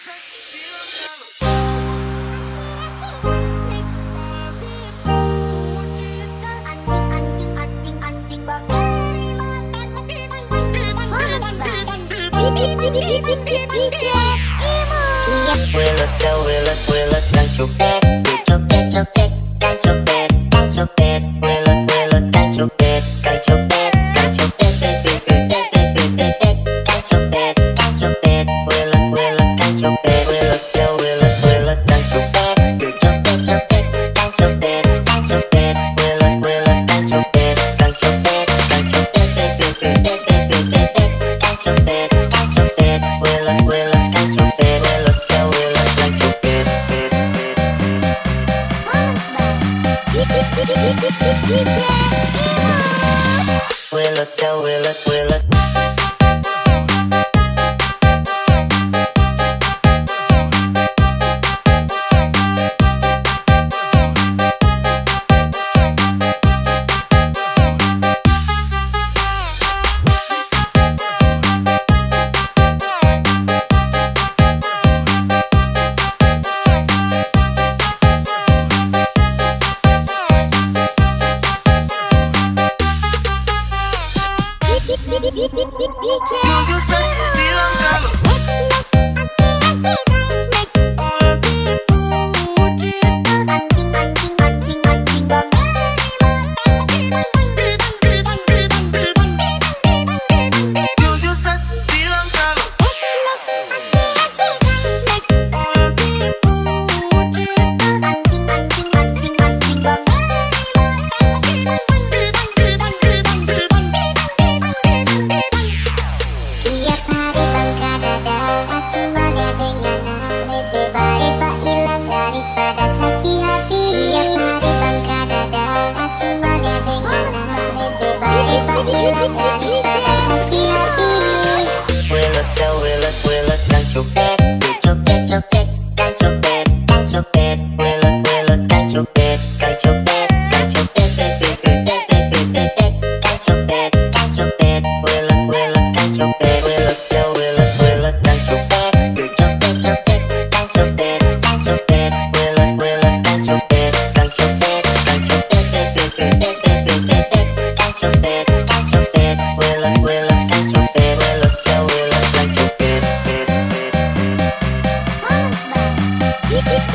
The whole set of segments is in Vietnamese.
Will it go, will it, will it, đang chụp đẹp Đang chụp đẹp, đang chụp đẹp, đang chụp đẹp Will it, will it, will it Yo, yo, yo, yo, yo, You. bad.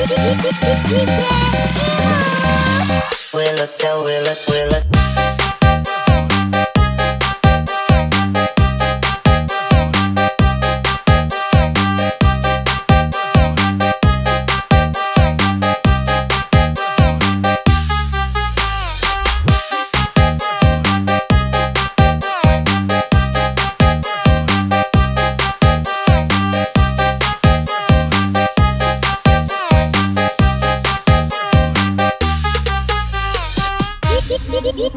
Will it go, will it, will? Yo, yo,